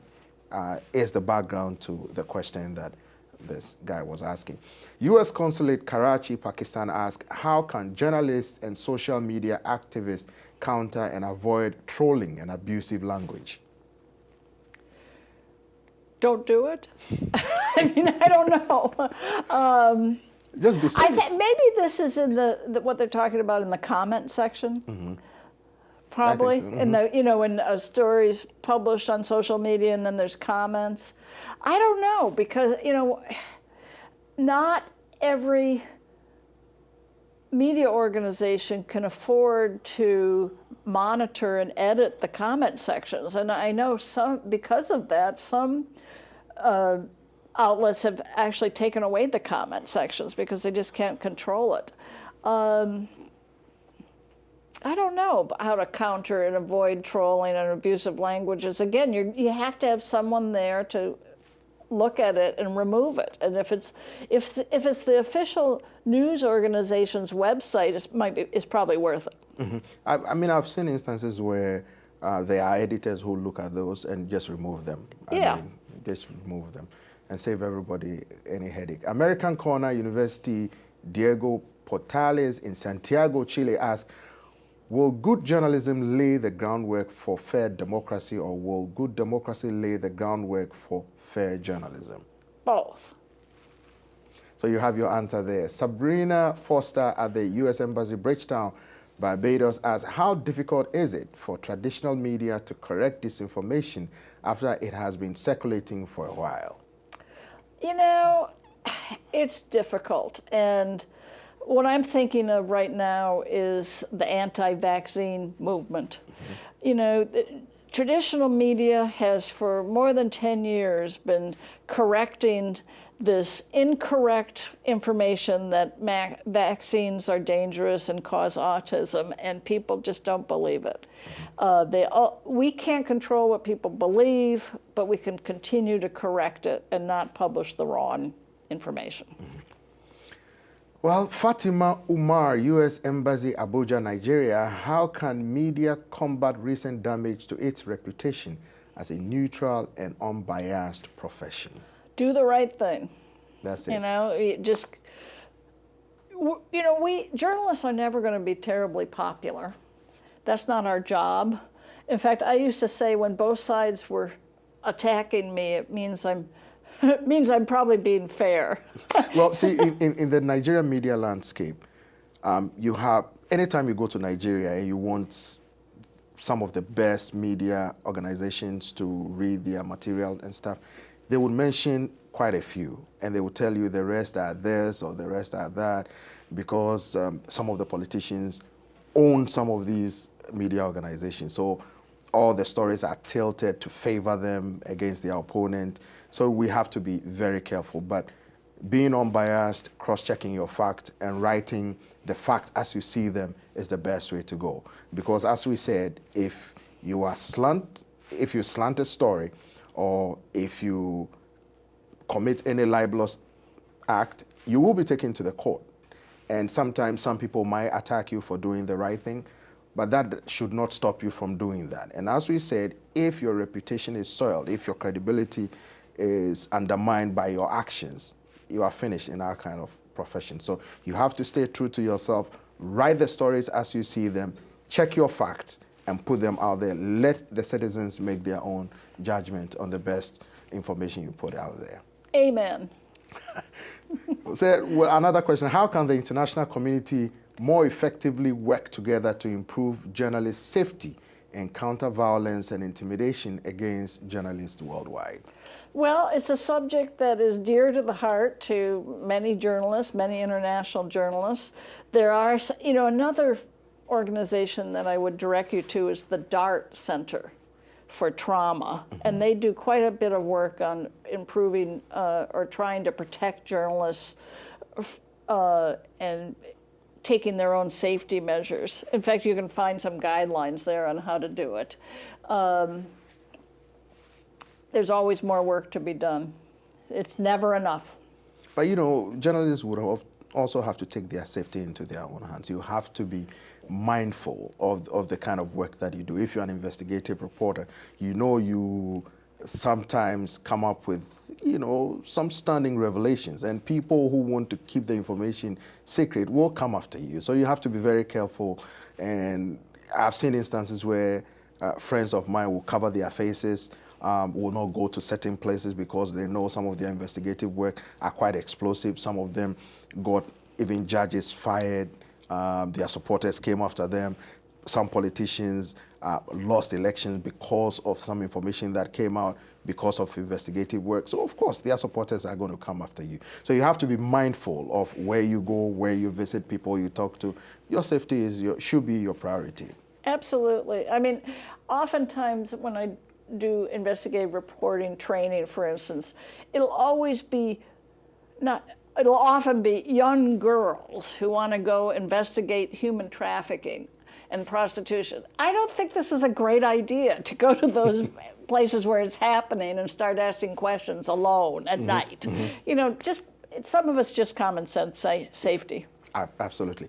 uh, is the background to the question that this guy was asking. U.S. Consulate Karachi, Pakistan asked, how can journalists and social media activists counter and avoid trolling and abusive language? Don't do it. I mean, I don't know. Um, Just be safe. maybe this is in the, the, what they're talking about in the comment section. Mm -hmm. Probably so. mm -hmm. in the you know when a story's published on social media and then there's comments. I don't know because you know not every media organization can afford to monitor and edit the comment sections. And I know some, because of that, some uh, outlets have actually taken away the comment sections because they just can't control it. Um, I don't know how to counter and avoid trolling and abusive languages. Again, you you have to have someone there to look at it and remove it. And if it's if if it's the official news organization's website, it might be it's probably worth it. Mm -hmm. I, I, mean, I've seen instances where uh, there are editors who look at those and just remove them. I yeah. Mean, just remove them and save everybody any headache. American Corner University Diego Portales in Santiago, Chile asked, Will good journalism lay the groundwork for fair democracy or will good democracy lay the groundwork for fair journalism? Both. So you have your answer there. Sabrina Foster at the U.S. Embassy Bridgetown, Barbados asks, how difficult is it for traditional media to correct disinformation after it has been circulating for a while? You know, it's difficult. And what I'm thinking of right now is the anti-vaccine movement. Mm -hmm. You know, traditional media has for more than 10 years been correcting this incorrect information that vaccines are dangerous and cause autism, and people just don't believe it. Uh, they all, we can't control what people believe, but we can continue to correct it and not publish the wrong information. Well, Fatima Umar, U.S. Embassy, Abuja, Nigeria, how can media combat recent damage to its reputation as a neutral and unbiased profession? Do the right thing. That's it. You know, it just, you know, we journalists are never going to be terribly popular. That's not our job. In fact, I used to say when both sides were attacking me, it means I'm it means I'm probably being fair. well, see, in, in, in, the Nigerian media landscape, um, you have, anytime you go to Nigeria and you want some of the best media organizations to read their material and stuff, they would mention quite a few, and they would tell you the rest are this or the rest are that, because um, some of the politicians own some of these media organizations. So all the stories are tilted to favor them against their opponent. So we have to be very careful. But being unbiased, cross-checking your facts, and writing the facts as you see them is the best way to go. Because as we said, if you are slant, if you slant a story, or if you commit any libelous act, you will be taken to the court. And sometimes some people might attack you for doing the right thing, but that should not stop you from doing that. And as we said, if your reputation is soiled, if your credibility is undermined by your actions, you are finished in our kind of profession. So you have to stay true to yourself, write the stories as you see them, check your facts, and put them out there. Let the citizens make their own judgment on the best information you put out there. Amen. so, well, another question, how can the international community more effectively work together to improve journalist safety and counter violence and intimidation against journalists worldwide? Well, it's a subject that is dear to the heart to many journalists, many international journalists. There are, you know, another organization that I would direct you to is the DART Center for Trauma, and they do quite a bit of work on improving uh, or trying to protect journalists uh, and taking their own safety measures. In fact, you can find some guidelines there on how to do it. Um, there's always more work to be done. It's never enough. But you know, journalists would also have to take their safety into their own hands. You have to be mindful of, of the kind of work that you do. If you're an investigative reporter, you know you sometimes come up with, you know, some stunning revelations and people who want to keep the information secret will come after you. So you have to be very careful. And I've seen instances where uh, friends of mine will cover their faces, um, will not go to certain places because they know some of their investigative work are quite explosive. Some of them got even judges fired. Um, their supporters came after them. Some politicians uh, lost elections because of some information that came out because of investigative work. So of course, their supporters are going to come after you. So you have to be mindful of where you go, where you visit, people you talk to. Your safety is your, should be your priority. Absolutely. I mean, oftentimes when I do investigative reporting training, for instance, it'll always be not it'll often be young girls who want to go investigate human trafficking and prostitution. I don't think this is a great idea to go to those places where it's happening and start asking questions alone at mm-hmm, night. Mm-hmm. You know, just some of us just common sense say, safety. Absolutely.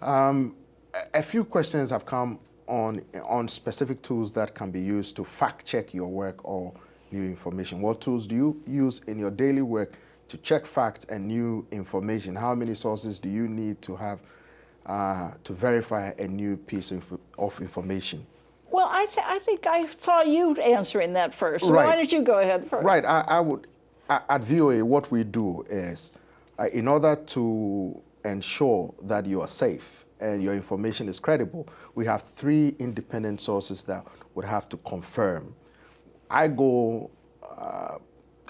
Um, a few questions have come on on specific tools that can be used to fact check your work or new information. What tools do you use in your daily work to check facts and new information? How many sources do you need to have uh, to verify a new piece of, of information? Well, I, th I think I saw you answering that first. So right. Why don't you go ahead first? Right. I, I would, at VOA, what we do is, uh, in order to ensure that you are safe and your information is credible, we have three independent sources that would have to confirm. I go uh,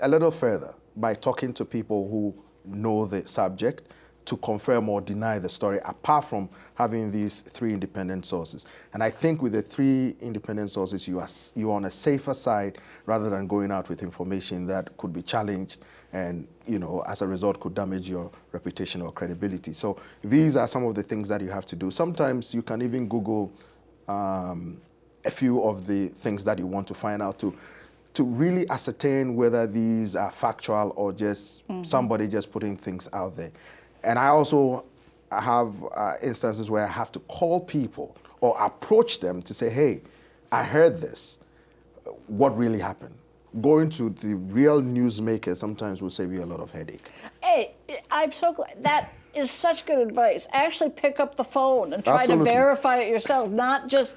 a little further by talking to people who know the subject to confirm or deny the story, apart from having these three independent sources. And I think with the three independent sources, you are, you are on a safer side rather than going out with information that could be challenged and, you know, as a result could damage your reputation or credibility. So these are some of the things that you have to do. Sometimes you can even Google um, a few of the things that you want to find out to to really ascertain whether these are factual or just mm -hmm. somebody just putting things out there. And I also have uh, instances where I have to call people or approach them to say, hey, I heard this. What really happened? Going to the real newsmakers sometimes will save you a lot of headache. Hey, I'm so glad that is such good advice. Actually pick up the phone and try Absolutely. to verify it yourself, not just,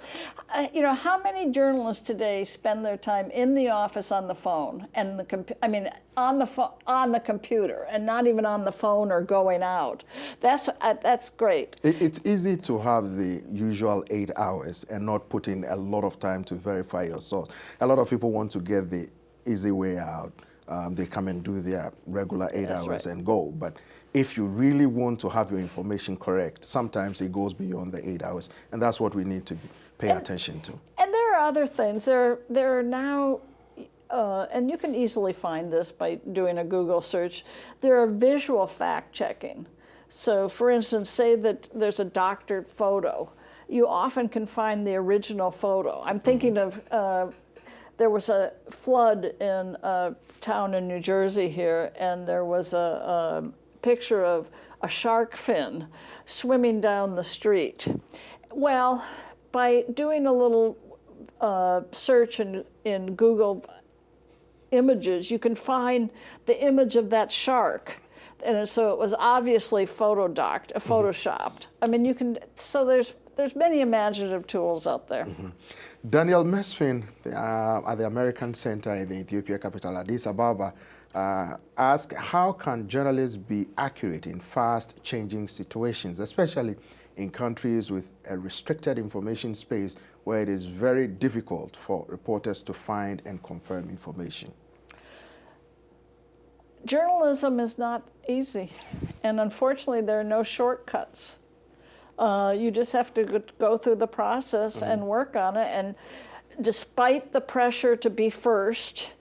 uh, you know, how many journalists today spend their time in the office on the phone and the, I mean, on the, phone on the computer and not even on the phone or going out. That's, uh, that's great. It, it's easy to have the usual eight hours and not put in a lot of time to verify your source. A lot of people want to get the easy way out. Um, they come and do their regular eight That's hours right. and go. But if you really want to have your information correct, sometimes it goes beyond the eight hours, and that's what we need to pay and, attention to. And there are other things. There, there are now, uh, and you can easily find this by doing a Google search, there are visual fact checking. So for instance, say that there's a doctored photo. You often can find the original photo. I'm thinking mm -hmm. of, uh, there was a flood in a town in New Jersey here, and there was a, a picture of a shark fin swimming down the street. Well, by doing a little uh, search in, in Google images, you can find the image of that shark. And so it was obviously photodocked, uh, mm-hmm. photoshopped. Mm -hmm. I mean, you can, so there's, there's many imaginative tools out there. Mm -hmm. Daniel Mesfin uh, at the American Center in the Ethiopia capital, Addis Ababa, uh, ask how can journalists be accurate in fast changing situations, especially in countries with a restricted information space where it is very difficult for reporters to find and confirm information? journalism is not easy, and unfortunately, there are no shortcuts. Uh, you just have to go through the process mm -hmm. and work on it. And despite the pressure to be first,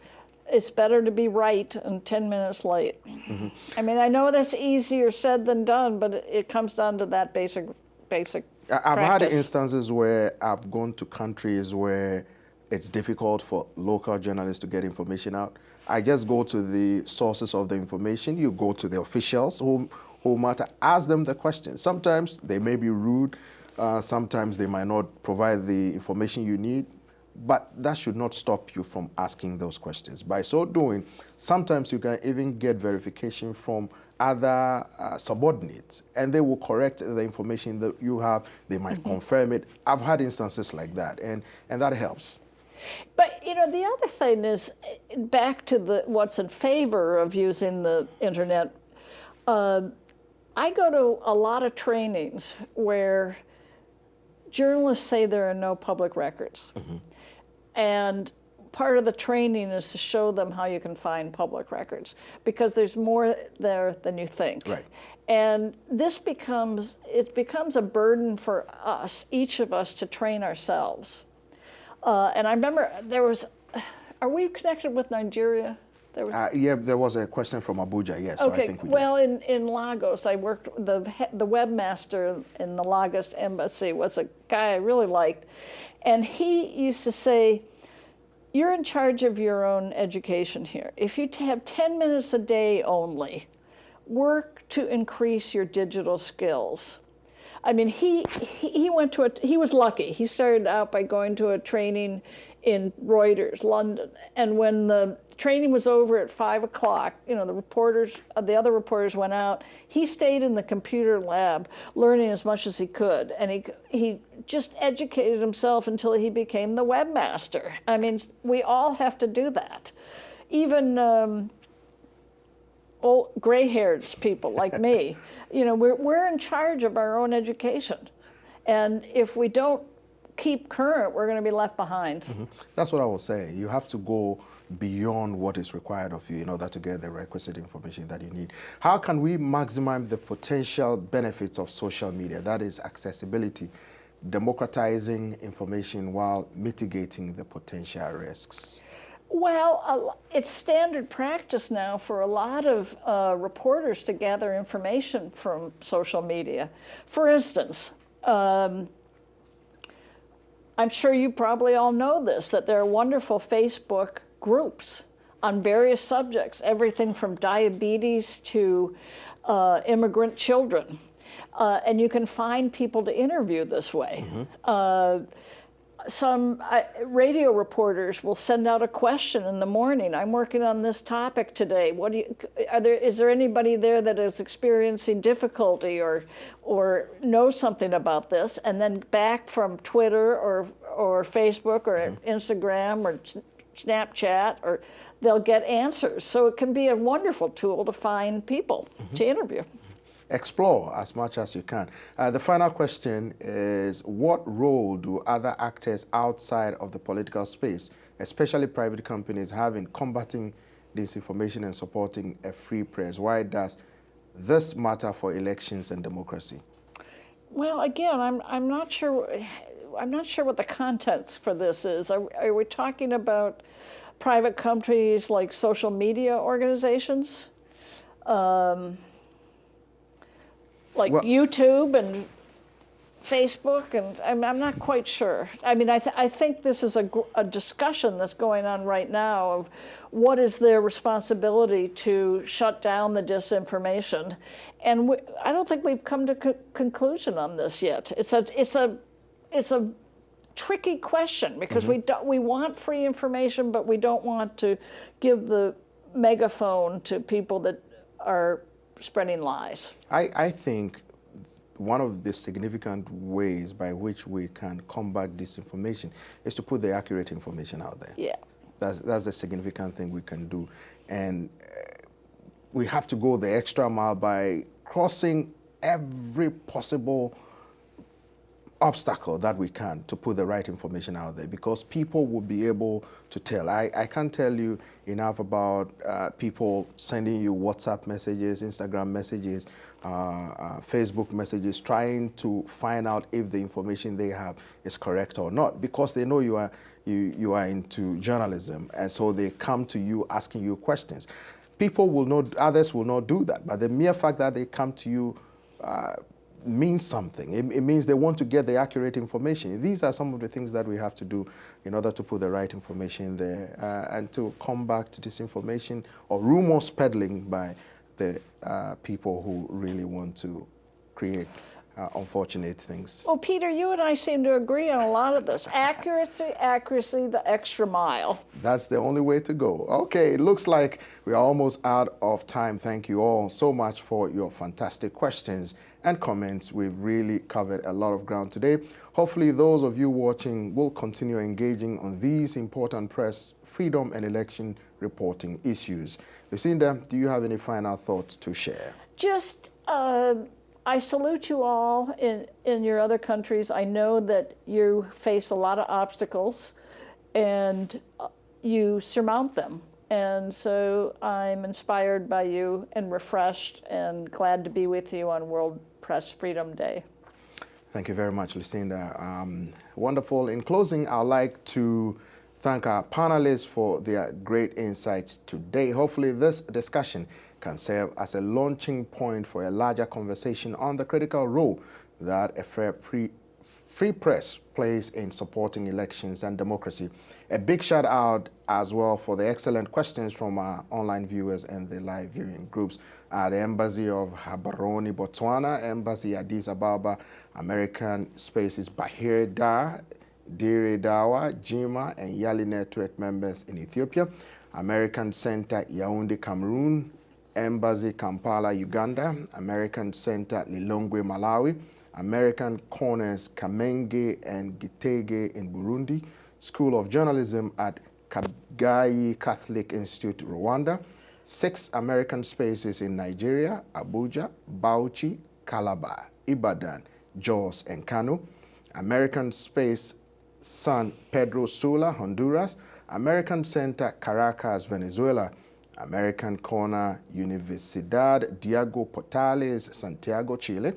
it's better to be right and 10 minutes late. Mm -hmm. I mean, I know that's easier said than done, but it comes down to that basic, basic. I've practice. had instances where I've gone to countries where it's difficult for local journalists to get information out. I just go to the sources of the information. You go to the officials who, who matter, ask them the questions. Sometimes they may be rude. Uh, sometimes they might not provide the information you need. But that should not stop you from asking those questions. By so doing, sometimes you can even get verification from other uh, subordinates, and they will correct the information that you have. They might mm -hmm. confirm it. I've had instances like that, and, and that helps. But you know, the other thing is back to the what's in favor of using the internet. Uh, I go to a lot of trainings where journalists say there are no public records. Mm -hmm. And part of the training is to show them how you can find public records because there's more there than you think. Right. And this becomes, it becomes a burden for us, each of us, to train ourselves. Uh, and I remember there was, are we connected with Nigeria? There was, uh, yeah, there was a question from Abuja, yes. Okay, so we well, in, in Lagos, I worked, the, the webmaster in the Lagos embassy was a guy I really liked. And he used to say, you're in charge of your own education here. If you have 10 minutes a day only, work to increase your digital skills. I mean, he, he went to a, he was lucky. He started out by going to a training in Reuters, London. And when the training was over at five o'clock, you know, the reporters, uh, the other reporters went out. He stayed in the computer lab learning as much as he could. And he, he just educated himself until he became the webmaster. I mean, we all have to do that. Even um, old gray-haired people like me, you know, we're, we're in charge of our own education. And if we don't keep current, we're going to be left behind. Mm -hmm. That's what I was saying. You have to go beyond what is required of you in order to get the requisite information that you need. How can we maximize the potential benefits of social media? That is accessibility, democratizing information while mitigating the potential risks. Well, it's standard practice now for a lot of uh, reporters to gather information from social media. For instance, um, I'm sure you probably all know this, that there are wonderful Facebook groups on various subjects, everything from diabetes to uh, immigrant children. Uh, and you can find people to interview this way. Mm -hmm. uh, some uh, radio reporters will send out a question in the morning. I'm working on this topic today. What do you, are there, is there anybody there that is experiencing difficulty or, or knows something about this? And then back from Twitter or, or Facebook or mm -hmm. Instagram or Snapchat or they'll get answers. So it can be a wonderful tool to find people mm -hmm. to interview explore as much as you can. Uh, the final question is, what role do other actors outside of the political space, especially private companies, have in combating disinformation and supporting a free press? Why does this matter for elections and democracy? Well, again, I'm, I'm not sure. I'm not sure what the context for this is. Are, are we talking about private companies like social media organizations? Um, like well, YouTube and Facebook, and I'm, I'm, not quite sure. I mean, I, th I think this is a, a, discussion that's going on right now of what is their responsibility to shut down the disinformation, and we, I don't think we've come to a conclusion on this yet. It's a it's a it's a tricky question because mm -hmm. we do, we want free information, but we don't want to give the megaphone to people that are spreading lies? I, I think one of the significant ways by which we can combat disinformation is to put the accurate information out there. Yeah. That's, that's a significant thing we can do. And uh, we have to go the extra mile by crossing every possible obstacle that we can to put the right information out there because people will be able to tell. I, I can't tell you enough about uh, people sending you WhatsApp messages, Instagram messages, uh, uh, Facebook messages, trying to find out if the information they have is correct or not because they know you are, you, you are into journalism and so they come to you asking you questions. People will not, others will not do that, but the mere fact that they come to you uh, means something. It, it, means they want to get the accurate information. These are some of the things that we have to do in order to put the right information there uh, and to combat disinformation or rumors peddling by the uh, people who really want to create uh, unfortunate things. Well, Peter, you and I seem to agree on a lot of this. Accuracy, accuracy, the extra mile. That's the only way to go. Okay, it looks like we're almost out of time. Thank you all so much for your fantastic questions and comments. We've really covered a lot of ground today. Hopefully those of you watching will continue engaging on these important press, freedom and election reporting issues. Lucinda, do you have any final thoughts to share? Just uh, I salute you all in, in your other countries. I know that you face a lot of obstacles and uh, you surmount them. And so I'm inspired by you and refreshed and glad to be with you on World Press Freedom Day. Thank you very much, Lucinda. Um, wonderful. In closing, I'd like to thank our panelists for their great insights today. Hopefully this discussion can serve as a launching point for a larger conversation on the critical role that a fair free press plays in supporting elections and democracy. A big shout out as well for the excellent questions from our online viewers and the live viewing groups at the Embassy of Gaborone, Botswana, Embassy Addis Ababa, American Spaces Bahir Dar, Dire Dawa, Jimma, and Yali Network members in Ethiopia, American Center Yaoundé, Cameroon, Embassy Kampala, Uganda, American Center Lilongwe, Malawi, American Corners Kamenge and Gitega in Burundi, School of Journalism at Kabgayi Catholic Institute, Rwanda, six American spaces in Nigeria, Abuja, Bauchi, Calabar, Ibadan, Jos, and Kano, American Space San Pedro Sula, Honduras, American Center Caracas, Venezuela, American Corner Universidad Diego Portales, Santiago, Chile,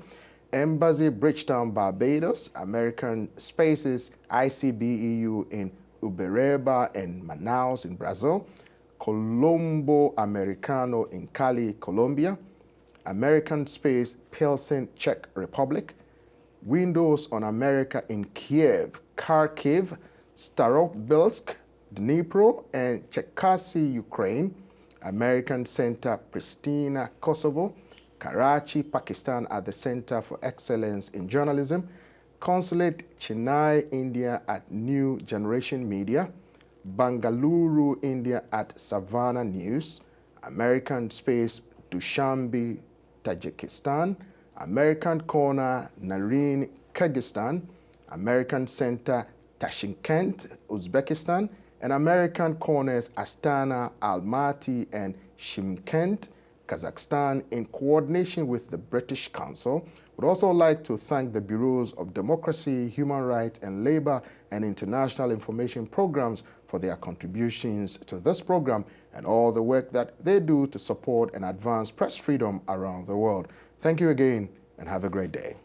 Embassy Bridgetown, Barbados, American Spaces ICBEU in Uberaba and Manaus in Brazil, Colombo Americano in Cali, Colombia, American Space Pilsen, Czech Republic, Windows on America in Kiev, Kharkiv, Starobilsk, Dnipro, and Cherkasy, Ukraine, American Center Pristina, Kosovo, Karachi, Pakistan at the Center for Excellence in Journalism, Consulate Chennai, India at New Generation Media, Bangalore, India at Savannah News, American Space Dushanbe, Tajikistan, American Corner Naryn, Kyrgyzstan, American Center Tashkent, Uzbekistan, and American corners Astana, Almaty, and Shymkent, Kazakhstan, in coordination with the British Council, would also like to thank the Bureaus of Democracy, Human Rights and Labor and International Information Programs for their contributions to this program and all the work that they do to support and advance press freedom around the world. Thank you again and have a great day.